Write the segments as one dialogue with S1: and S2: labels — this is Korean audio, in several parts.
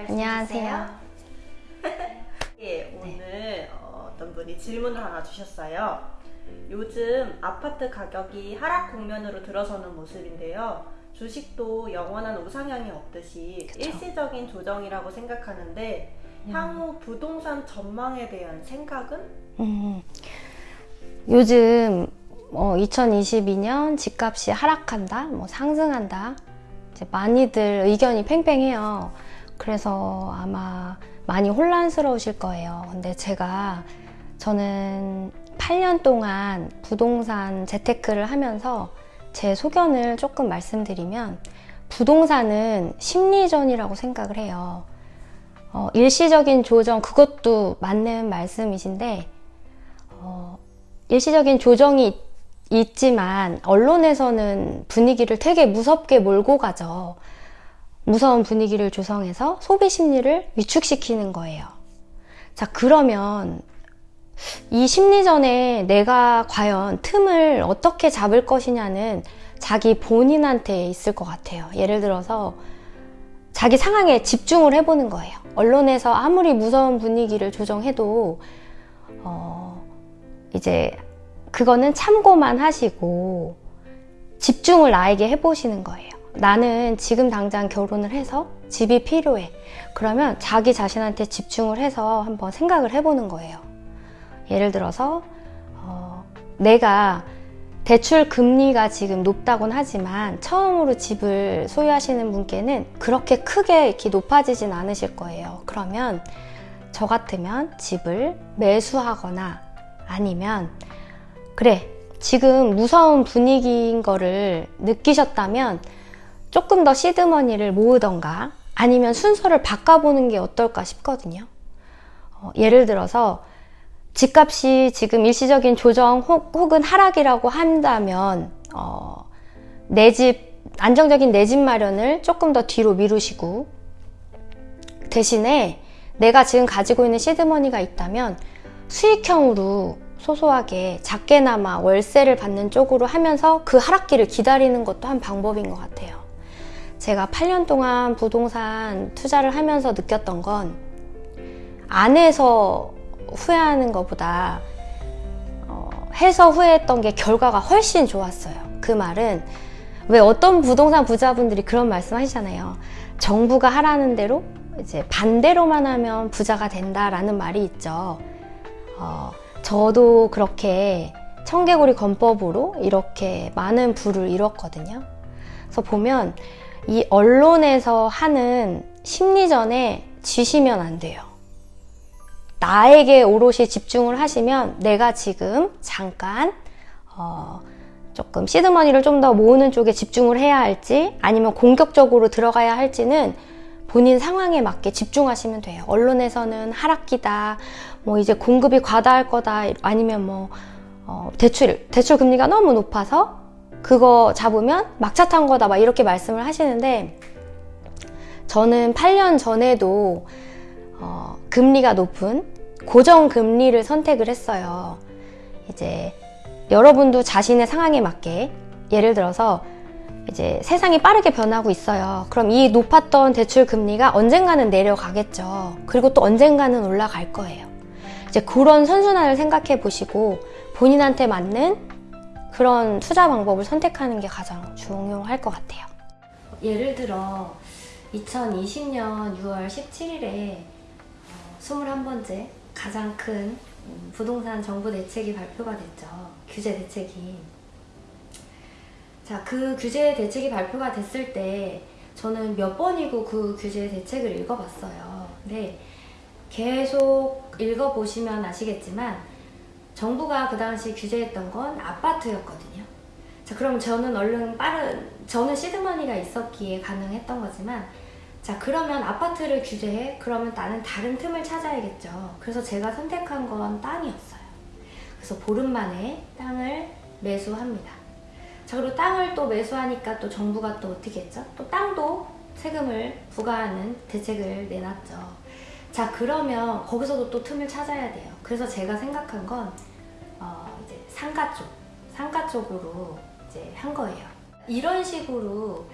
S1: 잘
S2: 안녕하세요.
S1: 예, 오늘 어, 어떤 분이 질문을 하나 주셨어요. 요즘 아파트 가격이 하락 국면으로 들어서는 모습인데요. 주식도 영원한 우상향이 없듯이
S2: 그쵸.
S1: 일시적인 조정이라고 생각하는데 향후 부동산 전망에 대한 생각은?
S2: 음, 요즘 어, 2022년 집값이 하락한다, 뭐 상승한다. 이제 많이들 의견이 팽팽해요. 그래서 아마 많이 혼란스러우실 거예요. 근데 제가 저는 8년 동안 부동산 재테크를 하면서 제 소견을 조금 말씀드리면 부동산은 심리전이라고 생각을 해요. 어, 일시적인 조정 그것도 맞는 말씀이신데 어, 일시적인 조정이 있- 있지만 언론에서는 분위기를 되게 무섭게 몰고 가죠. 무서운 분위기를 조성해서 소비 심리를 위축시키는 거예요. 자, 그러면 이 심리전에 내가 과연 틈을 어떻게 잡을 것이냐는 자기 본인한테 있을 것 같아요. 예를 들어서 자기 상황에 집중을 해보는 거예요. 언론에서 아무리 무서운 분위기를 조정해도 어, 이제 그거는 참고만 하시고 집중을 나에게 해보시는 거예요. 나는 지금 당장 결혼을 해서 집이 필요해. 그러면 자기 자신한테 집중을 해서 한번 생각을 해보는 거예요. 예를 들어서 어, 내가 대출 금리가 지금 높다곤 하지만 처음으로 집을 소유하시는 분께는 그렇게 크게 이렇게 높아지진 않으실 거예요. 그러면 저 같으면 집을 매수하거나 아니면 그래 지금 무서운 분위기인 거를 느끼셨다면 조금 더 시드머니를 모으던가 아니면 순서를 바꿔보는 게 어떨까 싶거든요. 어, 예를 들어서 집값이 지금 일시적인 조정 혹, 혹은 하락이라고 한다면 어, 내집 안정적인 내 집 마련을 조금 더 뒤로 미루시고 대신에 내가 지금 가지고 있는 시드머니가 있다면 수익형으로 소소하게 작게나마 월세를 받는 쪽으로 하면서 그 하락기를 기다리는 것도 한 방법인 것 같아요. 제가 8년 동안 부동산 투자를 하면서 느꼈던 건 안에서 후회하는 것보다 어, 해서 후회했던 게 결과가 훨씬 좋았어요. 그 말은 왜 어떤 부동산 부자분들이 그런 말씀 하시잖아요. 정부가 하라는 대로 이제 반대로만 하면 부자가 된다라는 말이 있죠. 어, 저도 그렇게 청개구리 건법으로 이렇게 많은 부를 이뤘거든요. 그래서 보면 이 언론에서 하는 심리전에 지시면 안 돼요. 나에게 오롯이 집중을 하시면 내가 지금 잠깐 어, 조금 시드머니를 좀 더 모으는 쪽에 집중을 해야 할지 아니면 공격적으로 들어가야 할지는 본인 상황에 맞게 집중하시면 돼요. 언론에서는 하락기다, 뭐 이제 공급이 과다할 거다, 아니면 뭐 어, 대출 대출 금리가 너무 높아서 그거 잡으면 막차 탄 거다, 막 이렇게 말씀을 하시는데 저는 8년 전에도 어, 금리가 높은 고정 금리를 선택을 했어요. 이제 여러분도 자신의 상황에 맞게 예를 들어서 이제 세상이 빠르게 변하고 있어요. 그럼 이 높았던 대출 금리가 언젠가는 내려가겠죠. 그리고 또 언젠가는 올라갈 거예요. 이제 그런 선순환을 생각해 보시고 본인한테 맞는 그런 투자 방법을 선택하는 게 가장 중요할 것 같아요. 예를 들어 2020년 6월 17일에 21번째 가장 큰 음, 부동산 정부 대책이 발표가 됐죠. 규제 대책이. 자, 그 규제 대책이 발표가 됐을 때 저는 몇 번이고 그 규제 대책을 읽어봤어요. 근데 계속 읽어보시면 아시겠지만 정부가 그 당시 규제했던 건 아파트였거든요. 자, 그럼 저는 얼른 빠른, 저는 시드머니가 있었기에 가능했던 거지만 자, 그러면 아파트를 규제해? 그러면 나는 다른 틈을 찾아야겠죠. 그래서 제가 선택한 건 땅이었어요. 그래서 보름 만에 땅을 매수합니다. 자, 그리고 땅을 또 매수하니까 또 정부가 또 어떻게 했죠? 또 땅도 세금을 부과하는 대책을 내놨죠. 자, 그러면 거기서도 또 틈을 찾아야 돼요. 그래서 제가 생각한 건, 어, 이제 상가 쪽, 상가 쪽으로 이제 한 거예요. 이런 식으로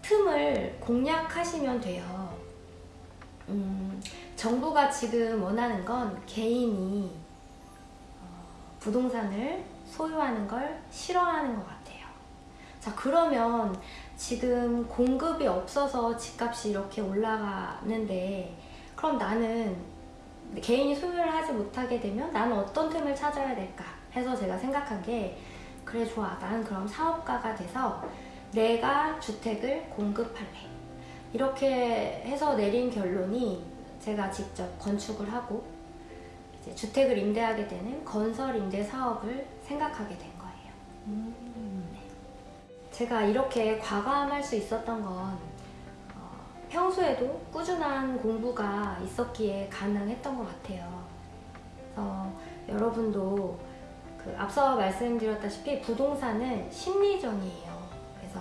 S2: 틈을 공략하시면 돼요. 음, 정부가 지금 원하는 건 개인이 어, 부동산을 소유하는 걸 싫어하는 것 같아요. 자, 그러면 지금 공급이 없어서 집값이 이렇게 올라가는데, 그럼 나는 개인이 소유를 하지 못하게 되면 나는 어떤 틈을 찾아야 될까 해서 제가 생각한 게, 그래, 좋아. 나는 그럼 사업가가 돼서 내가 주택을 공급할래. 이렇게 해서 내린 결론이 제가 직접 건축을 하고 이제 주택을 임대하게 되는 건설 임대 사업을 생각하게 된 거예요. 네. 제가 이렇게 과감할 수 있었던 건 어, 평소에도 꾸준한 공부가 있었기에 가능했던 것 같아요. 그래서 여러분도 그 앞서 말씀드렸다시피 부동산은 심리전이에요. 그래서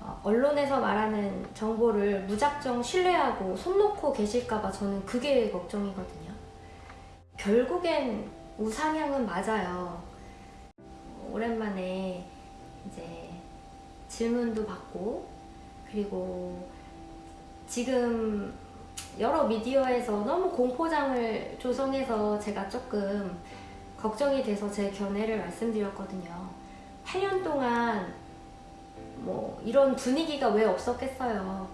S2: 어, 언론에서 말하는 정보를 무작정 신뢰하고 손 놓고 계실까봐 저는 그게 걱정이거든요. 결국엔 우상향은 맞아요. 오랜만에 이제 질문도 받고 그리고 지금 여러 미디어에서 너무 공포장을 조성해서 제가 조금 걱정이 돼서 제 견해를 말씀드렸거든요. 8년 동안 뭐 이런 분위기가 왜 없었겠어요.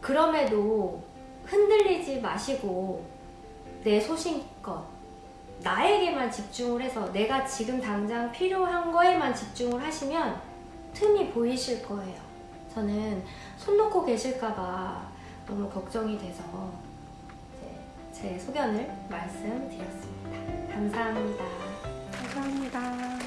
S2: 그럼에도 흔들리지 마시고 내 소신껏 나에게만 집중을 해서 내가 지금 당장 필요한 거에만 집중을 하시면 틈이 보이실 거예요. 저는 손 놓고 계실까봐 너무 걱정이 돼서 제 소견을 말씀드렸습니다. 감사합니다.
S1: 감사합니다.